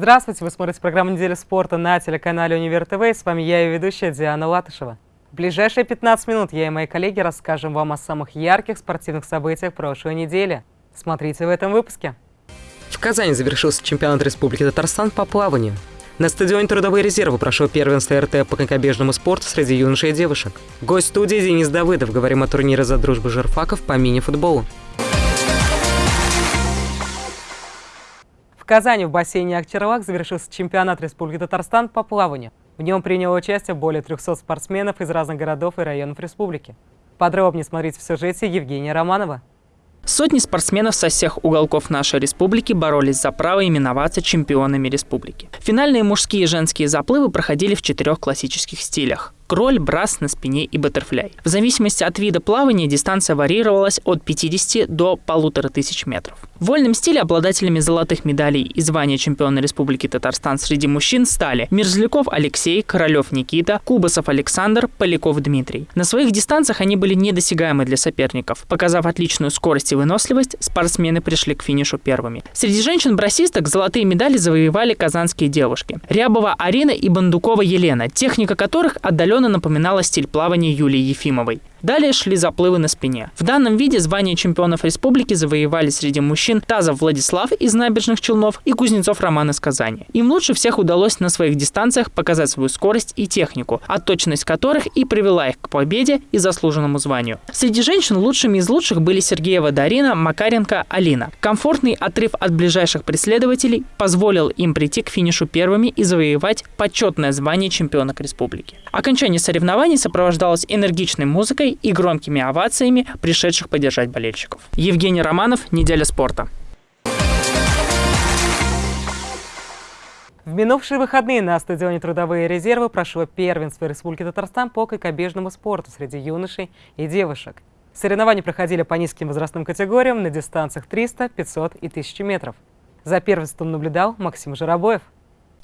Здравствуйте, вы смотрите программу «Неделя спорта» на телеканале «Универ ТВ». С вами я и ведущая Диана Латышева. В ближайшие 15 минут я и мои коллеги расскажем вам о самых ярких спортивных событиях прошлой недели. Смотрите в этом выпуске. В Казани завершился чемпионат Республики Татарстан по плаванию. На стадионе Трудовые резервы прошел первенство РТ по конькобежному спорту среди юношей и девушек. Гость студии Денис Давыдов. Говорим о турнире за дружбу жирфаков по мини-футболу. Казани в бассейне Акчерлак завершился чемпионат Республики Татарстан по плаванию. В нем приняло участие более 300 спортсменов из разных городов и районов республики. Подробнее смотрите в сюжете Евгения Романова. Сотни спортсменов со всех уголков нашей республики боролись за право именоваться чемпионами республики. Финальные мужские и женские заплывы проходили в четырех классических стилях кроль, брас на спине и баттерфляй. В зависимости от вида плавания дистанция варьировалась от 50 до полутора тысяч метров. В вольном стиле обладателями золотых медалей и звания чемпиона Республики Татарстан среди мужчин стали Мерзляков Алексей, Королев Никита, Кубасов Александр, Поляков Дмитрий. На своих дистанциях они были недосягаемы для соперников. Показав отличную скорость и выносливость, спортсмены пришли к финишу первыми. Среди женщин-брасисток золотые медали завоевали казанские девушки. Рябова Арина и Бандукова Елена, техника которых отдаленно отдаленно напоминала стиль плавания Юлии Ефимовой. Далее шли заплывы на спине. В данном виде звание чемпионов республики завоевали среди мужчин Тазов Владислав из Набережных Челнов и Кузнецов Роман из Казани. Им лучше всех удалось на своих дистанциях показать свою скорость и технику, точность которых и привела их к победе и заслуженному званию. Среди женщин лучшими из лучших были Сергеева Дарина, Макаренко, Алина. Комфортный отрыв от ближайших преследователей позволил им прийти к финишу первыми и завоевать почетное звание чемпионок республики. Окончание соревнований сопровождалось энергичной музыкой и громкими овациями пришедших поддержать болельщиков. Евгений Романов, «Неделя спорта». В минувшие выходные на стадионе «Трудовые резервы» прошло первенство Республики Татарстан по кайкобежному спорту среди юношей и девушек. Соревнования проходили по низким возрастным категориям на дистанциях 300, 500 и 1000 метров. За первенством наблюдал Максим Жиробоев.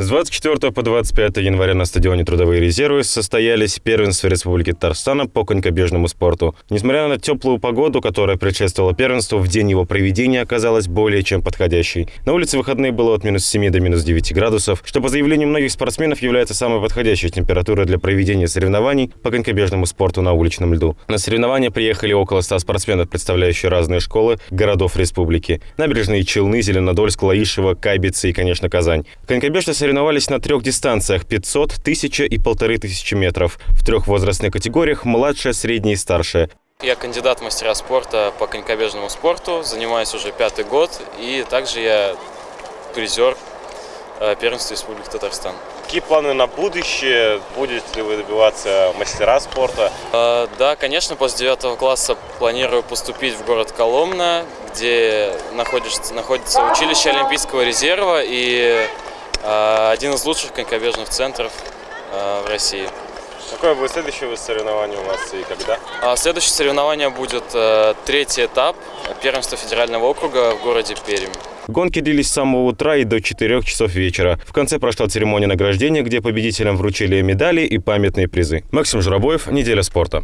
С 24 по 25 января на стадионе «Трудовые резервы» состоялись первенства Республики Татарстана по конькобежному спорту. Несмотря на теплую погоду, которая предшествовала первенству, в день его проведения оказалась более чем подходящей. На улице выходные было от минус 7 до минус 9 градусов, что, по заявлению многих спортсменов, является самой подходящей температурой для проведения соревнований по конькобежному спорту на уличном льду. На соревнования приехали около 100 спортсменов, представляющие разные школы городов республики. Набережные Челны, Зеленодольск, Лаишево, Кайбицы и, конечно, Казань. Конькобежцы соревновались на трех дистанциях – 500, 1000 и 1500 метров. В трех возрастных категориях – младшая, средняя и старшая. Я кандидат в мастера спорта по конькобежному спорту, занимаюсь уже пятый год, и также я призер э, первенства Республики Татарстан. Какие планы на будущее? Будете ли вы добиваться мастера спорта? Э, да, конечно, после девятого класса планирую поступить в город Коломна, где находится, находится училище Олимпийского резерва, и один из лучших конькобежных центров а, в России. Какое будет следующее соревнование у вас и когда? А, следующее соревнование будет э, третий этап первенства федерального округа в городе Пермь. Гонки длились с самого утра и до 4 часов вечера. В конце прошла церемония награждения, где победителям вручили медали и памятные призы. Максим Журавоев, «Неделя спорта».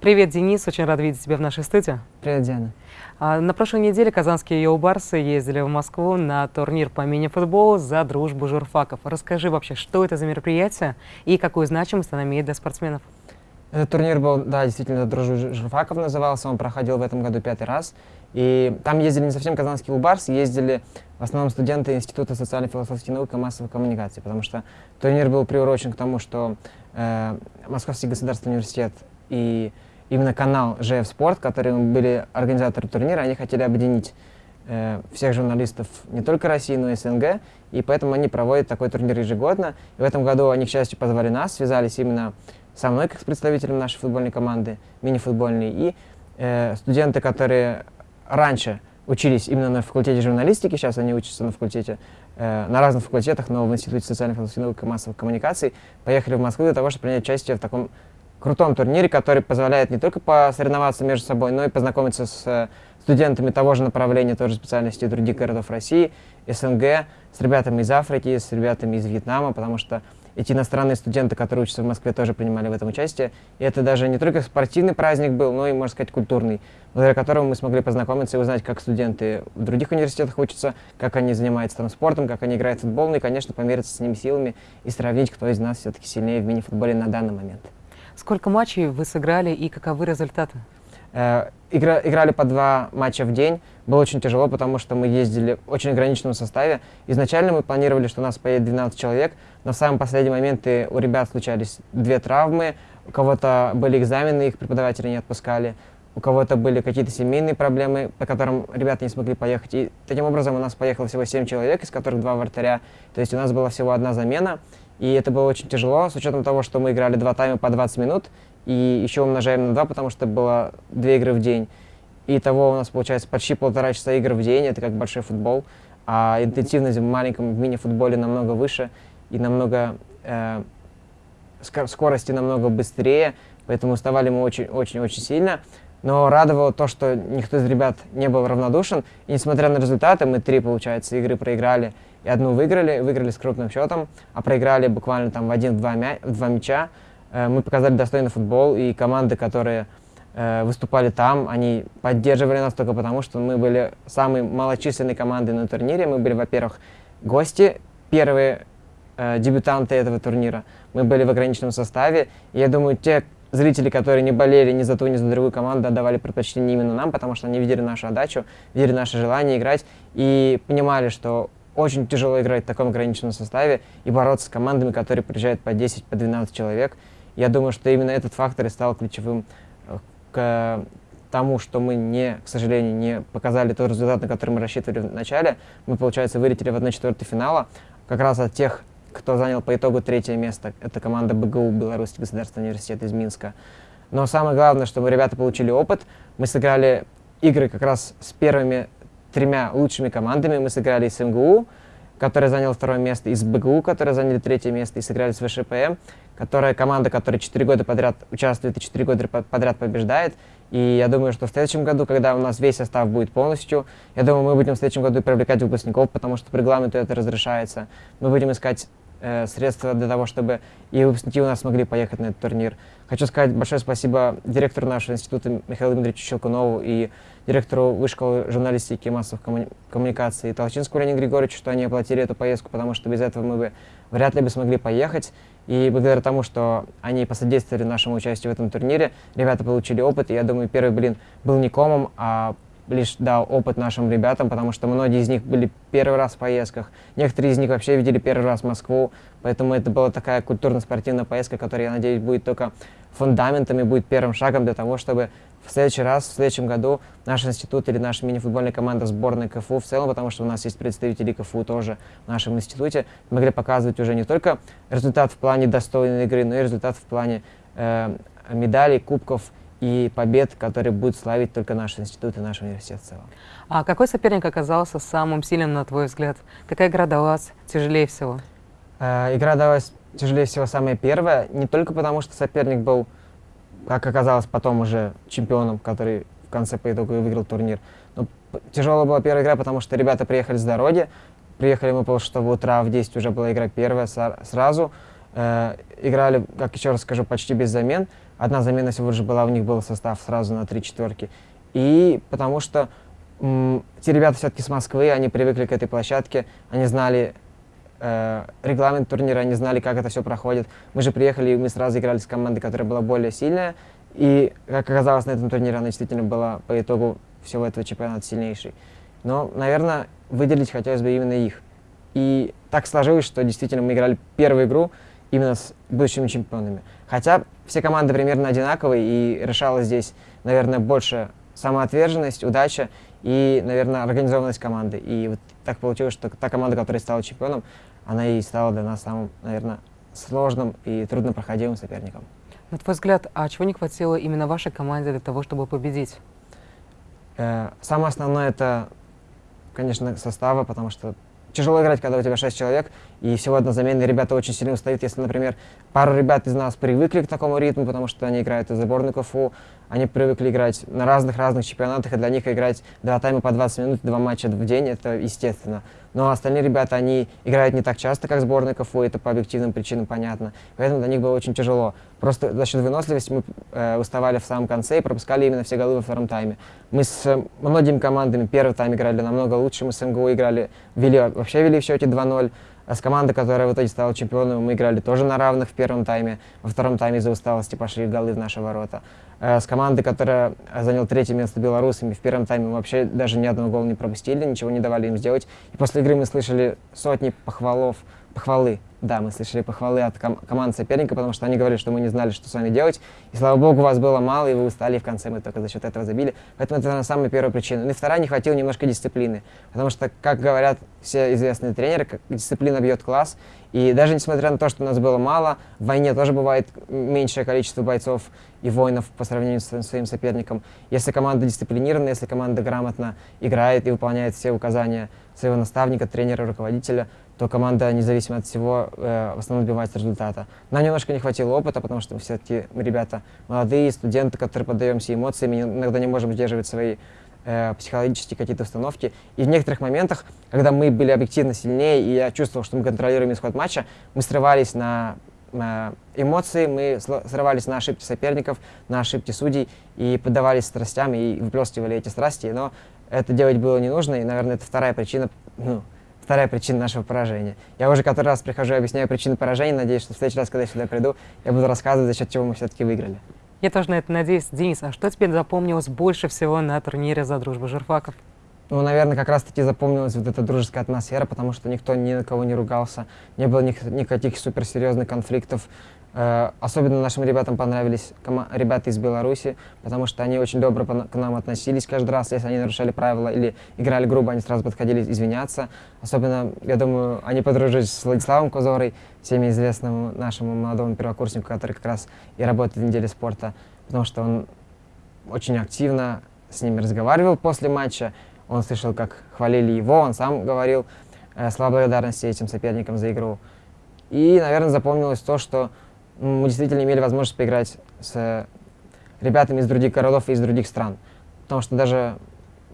Привет, Денис. Очень рад видеть тебя в нашей студии. Привет, Диана. А, на прошлой неделе казанские йоу-барсы ездили в Москву на турнир по мини-футболу за дружбу журфаков. Расскажи вообще, что это за мероприятие и какую значимость она имеет для спортсменов? Этот турнир был, да, действительно, «Дружба журфаков» назывался. Он проходил в этом году пятый раз. И там ездили не совсем казанские йоу-барсы, ездили в основном студенты Института социально-философских наук и массовой коммуникации, потому что турнир был приурочен к тому, что э, Московский государственный университет и именно канал ЖФ Спорт, которые были организаторы турнира, они хотели объединить э, всех журналистов не только России, но и СНГ, и поэтому они проводят такой турнир ежегодно. И в этом году они, к счастью, позвали нас, связались именно со мной, как с представителем нашей футбольной команды, мини-футбольной, и э, студенты, которые раньше учились именно на факультете журналистики, сейчас они учатся на факультете, э, на разных факультетах, но в Институте социальных и массовых коммуникаций, поехали в Москву для того, чтобы принять участие в таком крутом турнире, который позволяет не только посоревноваться между собой, но и познакомиться с э, студентами того же направления, той же специальности других городов России, СНГ, с ребятами из Африки, с ребятами из Вьетнама, потому что эти иностранные студенты, которые учатся в Москве, тоже принимали в этом участие. И это даже не только спортивный праздник был, но и, можно сказать, культурный, благодаря которому мы смогли познакомиться и узнать, как студенты в других университетах учатся, как они занимаются там спортом, как они играют в футбол, ну и, конечно, помериться с ними силами и сравнить, кто из нас все-таки сильнее в мини-футболе на данный момент. Сколько матчей вы сыграли и каковы результаты? Э, игра, играли по два матча в день. Было очень тяжело, потому что мы ездили в очень ограниченном составе. Изначально мы планировали, что у нас поедет 12 человек, но в самый последний момент у ребят случались две травмы, у кого-то были экзамены, их преподаватели не отпускали, у кого-то были какие-то семейные проблемы, по которым ребята не смогли поехать. И таким образом у нас поехало всего 7 человек, из которых два вратаря. То есть у нас была всего одна замена. И это было очень тяжело, с учетом того, что мы играли два тайма по 20 минут, и еще умножаем на 2, потому что было две игры в день. И того у нас получается почти полтора часа игр в день, это как большой футбол. А интенсивность в маленьком мини-футболе намного выше и намного э, скорости намного быстрее, поэтому уставали мы очень-очень-очень сильно. Но радовало то, что никто из ребят не был равнодушен. И несмотря на результаты, мы три, получается, игры проиграли и одну выиграли, выиграли с крупным счетом, а проиграли буквально там в один-два мя два мяча. Э, мы показали достойный футбол, и команды, которые э, выступали там, они поддерживали нас только потому, что мы были самой малочисленной командой на турнире. Мы были, во-первых, гости, первые э, дебютанты этого турнира. Мы были в ограниченном составе. И я думаю, те зрители, которые не болели ни за ту, ни за другую команду, отдавали предпочтение именно нам, потому что они видели нашу отдачу, видели наше желание играть и понимали, что очень тяжело играть в таком ограниченном составе и бороться с командами, которые приезжают по 10, по 12 человек. Я думаю, что именно этот фактор и стал ключевым э, к тому, что мы не, к сожалению, не показали тот результат, на который мы рассчитывали в начале. Мы, получается, вылетели в 1-4 финала, как раз от тех, кто занял по итогу третье место. Это команда БГУ, Белорусский государственный университет из Минска. Но самое главное, что мы, ребята, получили опыт. Мы сыграли игры как раз с первыми тремя лучшими командами. Мы сыграли с МГУ, который занял второе место, и с БГУ, которые заняли третье место, и сыграли с ВШПМ, которая команда, которая четыре года подряд участвует и четыре года подряд побеждает. И я думаю, что в следующем году, когда у нас весь состав будет полностью, я думаю, мы будем в следующем году привлекать выпускников, потому что по регламенту это разрешается. Мы будем искать э, средства для того, чтобы и выпускники у нас смогли поехать на этот турнир. Хочу сказать большое спасибо директору нашего института Михаилу Дмитриевичу Щелкунову и директору Высшей журналистики и массовых коммуни коммуникаций Толчинскому Лене Григорьевичу, что они оплатили эту поездку, потому что без этого мы бы вряд ли бы смогли поехать. И благодаря тому, что они посодействовали нашему участию в этом турнире, ребята получили опыт. И я думаю, первый блин был не комом, а лишь дал опыт нашим ребятам, потому что многие из них были первый раз в поездках, некоторые из них вообще видели первый раз Москву, поэтому это была такая культурно-спортивная поездка, которая, я надеюсь, будет только фундаментом и будет первым шагом для того, чтобы в следующий раз, в следующем году наш институт или наша мини-футбольная команда сборной КФУ в целом, потому что у нас есть представители КФУ тоже в нашем институте, могли показывать уже не только результат в плане достойной игры, но и результат в плане э, медалей, кубков и побед, которые будут славить только наш институт и наш университет в целом. А какой соперник оказался самым сильным, на твой взгляд? Какая игра далась тяжелее всего? Э, игра далась тяжелее всего самая первая, не только потому, что соперник был, как оказалось потом уже чемпионом, который в конце по итогу и выиграл турнир. Но тяжелая была первая игра, потому что ребята приехали с дороги, приехали мы полшестого утра, в 10 уже была игра первая сразу. Э, играли, как еще раз скажу, почти без замен. Одна замена всего лишь была, у них был состав сразу на три четверки. И потому что те ребята все-таки с Москвы, они привыкли к этой площадке, они знали э, регламент турнира, они знали, как это все проходит. Мы же приехали, и мы сразу играли с командой, которая была более сильная. И, как оказалось, на этом турнире она действительно была по итогу всего этого чемпионата сильнейшей. Но, наверное, выделить хотелось бы именно их. И так сложилось, что действительно мы играли первую игру именно с будущими чемпионами. Хотя все команды примерно одинаковые, и решала здесь, наверное, больше самоотверженность, удача и, наверное, организованность команды. И вот так получилось, что та команда, которая стала чемпионом, она и стала для нас самым, наверное, сложным и труднопроходимым соперником. На твой взгляд, а чего не хватило именно вашей команде для того, чтобы победить? Э, самое основное это, конечно, состава, потому что тяжело играть, когда у тебя 6 человек, и всего одна замена, ребята очень сильно устают. Если, например, пару ребят из нас привыкли к такому ритму, потому что они играют из сборной КФУ, Они привыкли играть на разных-разных чемпионатах, и для них играть два тайма по 20 минут, два матча в день, это естественно. Но остальные ребята, они играют не так часто, как сборная КФУ, это по объективным причинам понятно. Поэтому для них было очень тяжело. Просто за счет выносливости мы э, уставали в самом конце и пропускали именно все голы во втором тайме. Мы с многими командами первый тайм играли намного лучше, мы с МГУ играли, вели, вообще вели в счете 2-0. А с командой, которая в итоге стала чемпионом, мы играли тоже на равных в первом тайме. Во втором тайме из-за усталости пошли голы в наши ворота. Э, с командой, которая заняла третье место белорусами, в первом тайме мы вообще даже ни одного гола не пропустили, ничего не давали им сделать. И после игры мы слышали сотни похвалов, похвалы да, мы слышали похвалы от ком команд соперника, потому что они говорили, что мы не знали, что с вами делать. И слава богу, вас было мало, и вы устали, и в конце мы только за счет этого забили. Поэтому это самая первая причина. Ну и вторая, не хватило немножко дисциплины. Потому что, как говорят все известные тренеры, дисциплина бьет класс. И даже несмотря на то, что нас было мало, в войне тоже бывает меньшее количество бойцов и воинов по сравнению с своим соперником. Если команда дисциплинирована, если команда грамотно играет и выполняет все указания своего наставника, тренера, руководителя, то команда, независимо от всего, э, в основном добивается результата. Нам немножко не хватило опыта, потому что все-таки ребята молодые, студенты, которые поддаемся эмоциями, иногда не можем сдерживать свои э, психологические какие-то установки. И в некоторых моментах, когда мы были объективно сильнее, и я чувствовал, что мы контролируем исход матча, мы срывались на эмоции, мы срывались на ошибки соперников, на ошибки судей, и поддавались страстям, и выплескивали эти страсти. Но это делать было не нужно, и, наверное, это вторая причина, ну, вторая причина нашего поражения. Я уже который раз прихожу и объясняю причины поражения, надеюсь, что в следующий раз, когда я сюда приду, я буду рассказывать, за счет чего мы все-таки выиграли. Я тоже на это надеюсь. Денис, а что тебе запомнилось больше всего на турнире за дружбу журфаков? Ну, наверное, как раз-таки запомнилась вот эта дружеская атмосфера, потому что никто ни на кого не ругался, не было никаких суперсерьезных конфликтов. Э, особенно нашим ребятам понравились ребята из Беларуси, потому что они очень добро к нам относились каждый раз, если они нарушали правила или играли грубо, они сразу подходили извиняться. Особенно, я думаю, они подружились с Владиславом Козорой, всеми известному нашему молодому первокурснику, который как раз и работает в неделе спорта, потому что он очень активно с ними разговаривал после матча, он слышал, как хвалили его, он сам говорил э, слова благодарности этим соперникам за игру. И, наверное, запомнилось то, что мы действительно имели возможность поиграть с ребятами из других городов и из других стран. Потому что даже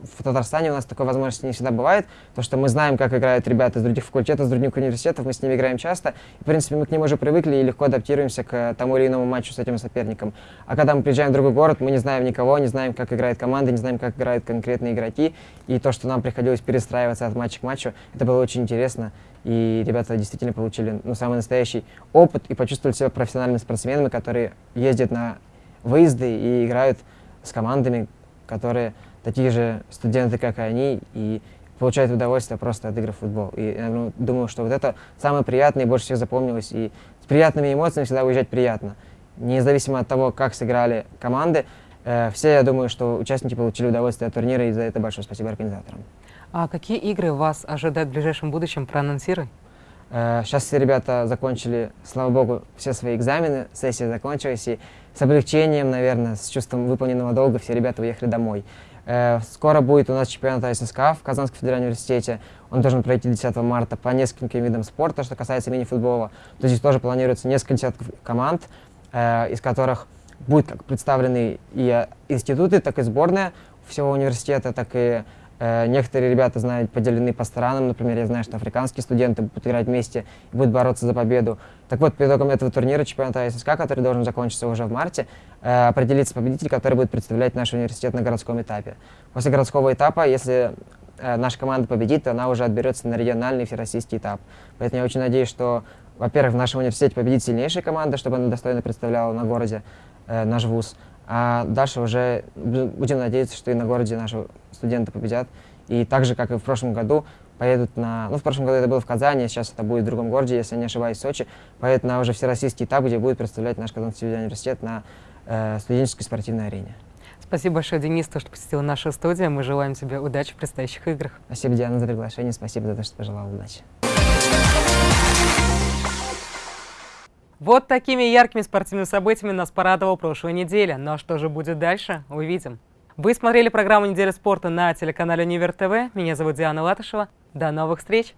в Татарстане у нас такой возможности не всегда бывает, то что мы знаем, как играют ребята из других факультетов, из других университетов, мы с ними играем часто, и, в принципе, мы к ним уже привыкли и легко адаптируемся к тому или иному матчу с этим соперником. А когда мы приезжаем в другой город, мы не знаем никого, не знаем, как играет команда, не знаем, как играют конкретные игроки, и то, что нам приходилось перестраиваться от матча к матчу, это было очень интересно, и ребята действительно получили ну, самый настоящий опыт и почувствовали себя профессиональными спортсменами, которые ездят на выезды и играют с командами, которые такие же студенты, как и они, и получают удовольствие просто от игры в футбол. И я ну, думаю, что вот это самое приятное и больше всех запомнилось. И с приятными эмоциями всегда уезжать приятно. Независимо от того, как сыграли команды, э, все, я думаю, что участники получили удовольствие от турнира, и за это большое спасибо организаторам. А какие игры вас ожидают в ближайшем будущем? Проанонсируй. Сейчас э, все ребята закончили, слава богу, все свои экзамены, сессия закончилась, и с облегчением, наверное, с чувством выполненного долга все ребята уехали домой. Э, скоро будет у нас чемпионат ССК в Казанском федеральном университете. Он должен пройти 10 марта по нескольким видам спорта, что касается мини-футбола. То здесь тоже планируется несколько десятков команд, э, из которых будут представлены и институты, так и сборная всего университета, так и Э, некоторые ребята, знают, поделены по странам. Например, я знаю, что африканские студенты будут играть вместе и будут бороться за победу. Так вот, по итогам этого турнира чемпионата ССК, который должен закончиться уже в марте, э, определится победитель, который будет представлять наш университет на городском этапе. После городского этапа, если э, наша команда победит, то она уже отберется на региональный всероссийский этап. Поэтому я очень надеюсь, что, во-первых, в нашем университете победит сильнейшая команда, чтобы она достойно представляла на городе наш вуз. А дальше уже будем надеяться, что и на городе наши студенты победят. И так же, как и в прошлом году, поедут на... Ну, в прошлом году это было в Казани, сейчас это будет в другом городе, если я не ошибаюсь, в Сочи. Поедут на уже всероссийский этап, где будет представлять наш Казанский университет на э, студенческой спортивной арене. Спасибо большое, Денис, то, что посетил нашу студию. Мы желаем тебе удачи в предстоящих играх. Спасибо, Диана, за приглашение. Спасибо за то, что пожелал удачи. Вот такими яркими спортивными событиями нас порадовала прошлая неделя. Ну а что же будет дальше, увидим. Вы смотрели программу «Неделя спорта» на телеканале Универ ТВ. Меня зовут Диана Латышева. До новых встреч!